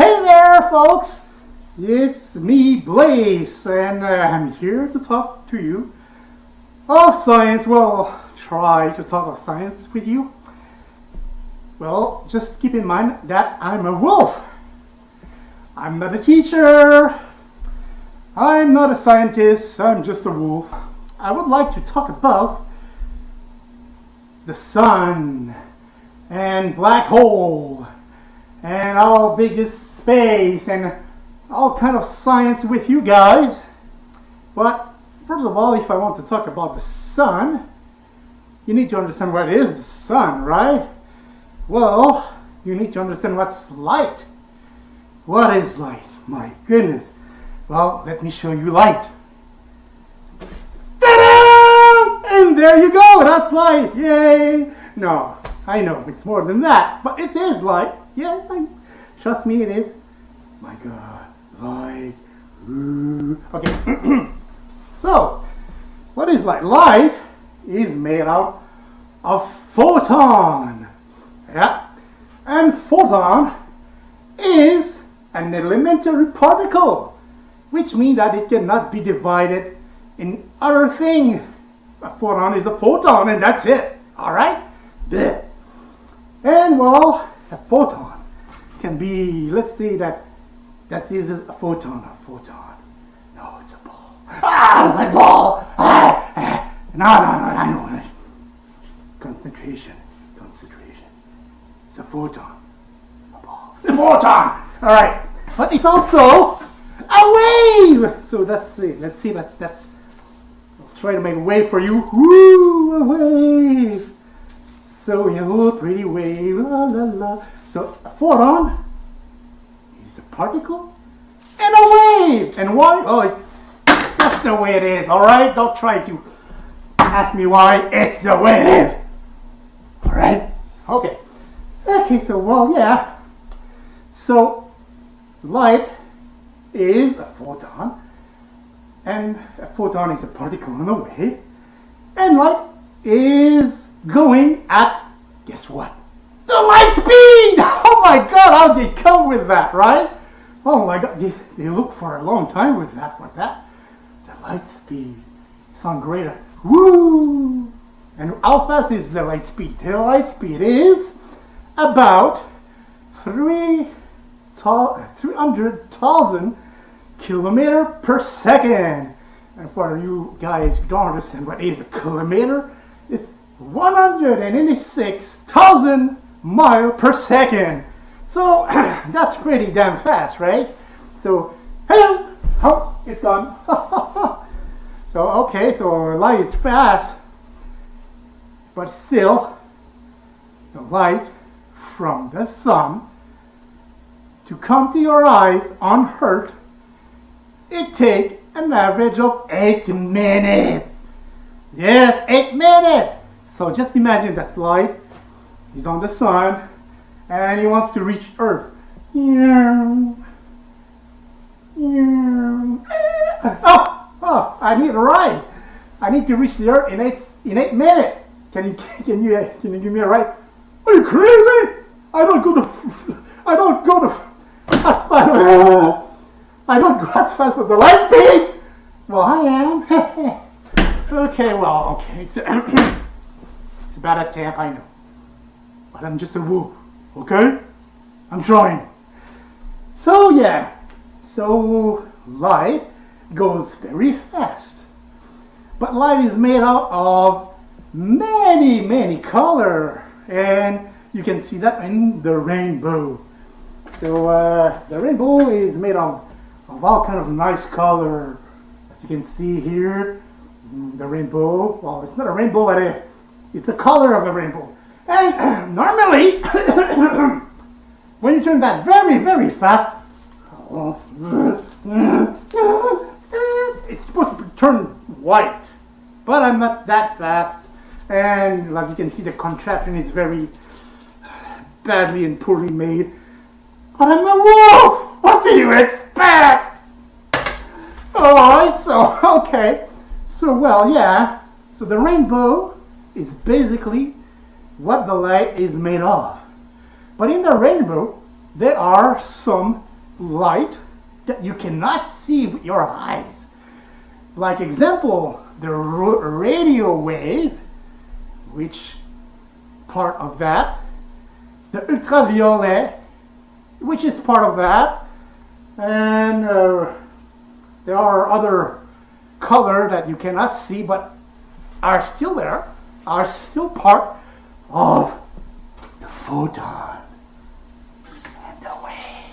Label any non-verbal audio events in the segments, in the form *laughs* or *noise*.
Hey there, folks! It's me, Blaze, and uh, I'm here to talk to you of science. Well, try to talk of science with you. Well, just keep in mind that I'm a wolf. I'm not a teacher. I'm not a scientist. I'm just a wolf. I would like to talk about the sun and black hole and how big is space and all kind of science with you guys. But first of all, if I want to talk about the sun, you need to understand what is the sun, right? Well, you need to understand what's light. What is light? My goodness. Well, let me show you light. And there you go, that's light, yay! No, I know, it's more than that, but it is light. Yes, I, trust me, it is. My God, light. Okay, *clears throat* so, what is light? Light is made out of photon. Yeah, and photon is an elementary particle, which means that it cannot be divided in other thing. A photon is a photon, and that's it. All right. And well, a photon can be, let's say that that is a photon, a photon. No, it's a ball. Ah, my ball! Ah, ah. No, no, no, I know. Concentration, concentration. It's a photon. A ball. The photon! Alright. But it's also a wave! So let's see, let's see, let's, let's I'll try to make a wave for you. Woo, a wave! So you pretty wave, la la la. So a photon is a particle and a wave. And why? Oh, it's that's the way it is. All right, don't try to ask me why. It's the way it is. All right. Okay. Okay. So well, yeah. So light is a photon, and a photon is a particle in a wave, and light is going at, guess what? The light speed! *laughs* Oh my god, how did they come with that, right? Oh my god, they, they look for a long time with that, with that. The light speed. Sound greater. Woo! And how fast is the light speed? The light speed is about 3 300,000 kilometer per second. And for you guys who don't understand what is a kilometer, it's 186,000 mile per second. So *clears throat* that's pretty damn fast, right? So, hey, oh, it's gone. *laughs* so, okay, so light is fast, but still, the light from the sun to come to your eyes unhurt, it takes an average of 8 minutes. Yes, 8 minutes. So just imagine that's light. He's on the sun and he wants to reach Earth. Oh, oh, I need a ride. I need to reach the Earth in eight in eight minutes. Can you *laughs* can you can you give me a ride? Are you crazy? I don't go to *laughs* I don't go to as fast. I don't go as fast as the light speed. Well, I am. *laughs* okay, well, okay. *clears throat* It's about a tap, I know. But I'm just a wolf, okay? I'm trying. So yeah, so light goes very fast. But light is made out of many, many color. And you can see that in the rainbow. So uh, the rainbow is made of, of all kind of nice color. As you can see here, the rainbow, well, it's not a rainbow, but a it's the color of a rainbow. And *clears throat* normally, *coughs* when you turn that very, very fast, it's supposed to turn white. But I'm not that fast. And as you can see, the contraption is very badly and poorly made. But I'm a wolf! What do you expect? Alright, so, *laughs* okay. So, well, yeah. So the rainbow is basically what the light is made of. But in the rainbow, there are some light that you cannot see with your eyes. Like example, the radio wave, which part of that, the ultraviolet, which is part of that, and uh, there are other color that you cannot see but are still there, are still part of the photon and the wave.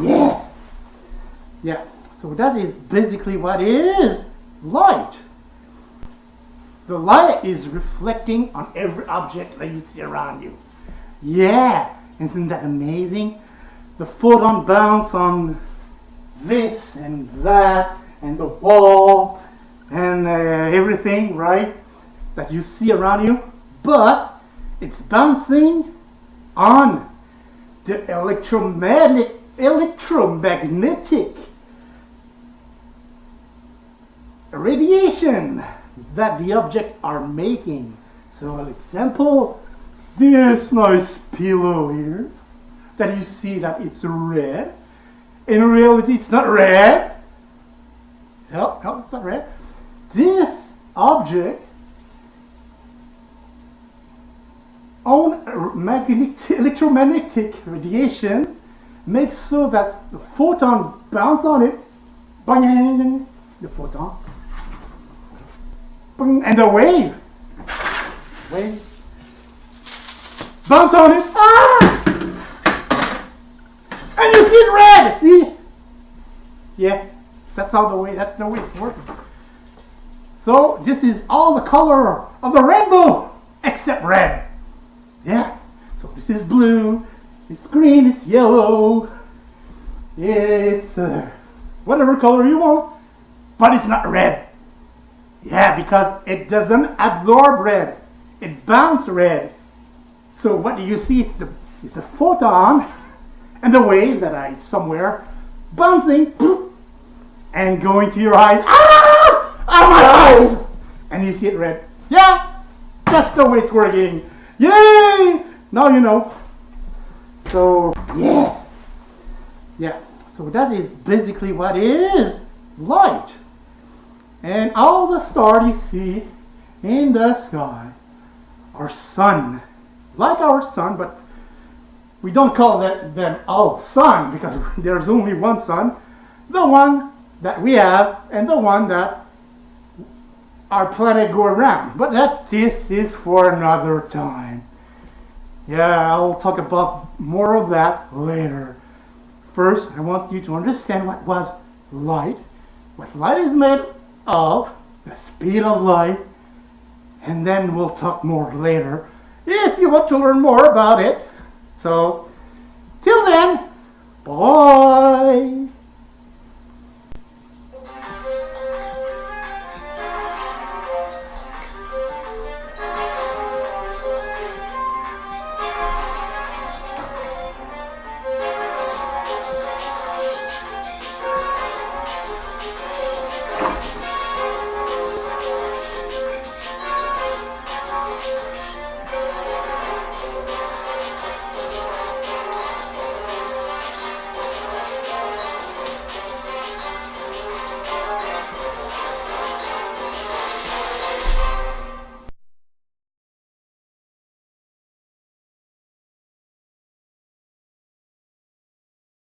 Yeah. Yeah. So that is basically what is light. The light is reflecting on every object that you see around you. Yeah. Isn't that amazing? The photon bounce on this and that and the wall and uh, everything, right? That you see around you, but it's bouncing on the electromagnetic electromagnetic radiation that the object are making. So an example, this nice pillow here that you see that it's red. In reality, it's not red. No, no, it's not red. This object on magnetic, electromagnetic radiation makes so that the photon bounce on it, bang, the photon, bang, and the wave, wave, bounce on it, ah! and you see it red, see? Yeah, that's how the way, that's the way it's working. So this is all the color of the rainbow except red. Yeah, so this is blue, it's green, it's yellow, it's uh, whatever color you want, but it's not red. Yeah, because it doesn't absorb red. It bounces red. So what do you see? It's the, it's the photon and the wave that I somewhere bouncing and going to your eyes. Ah! Of my eyes! And you see it red. Yeah, that's the way it's working. Yay! Now you know. So, yeah. Yeah. So that is basically what is light. And all the stars you see in the sky are sun. Like our sun, but we don't call that, them all sun because *laughs* there's only one sun. The one that we have and the one that our planet go around. But that this is for another time. Yeah, I'll talk about more of that later. First, I want you to understand what was light, what light is made of, the speed of light, and then we'll talk more later if you want to learn more about it. So, till then, bye.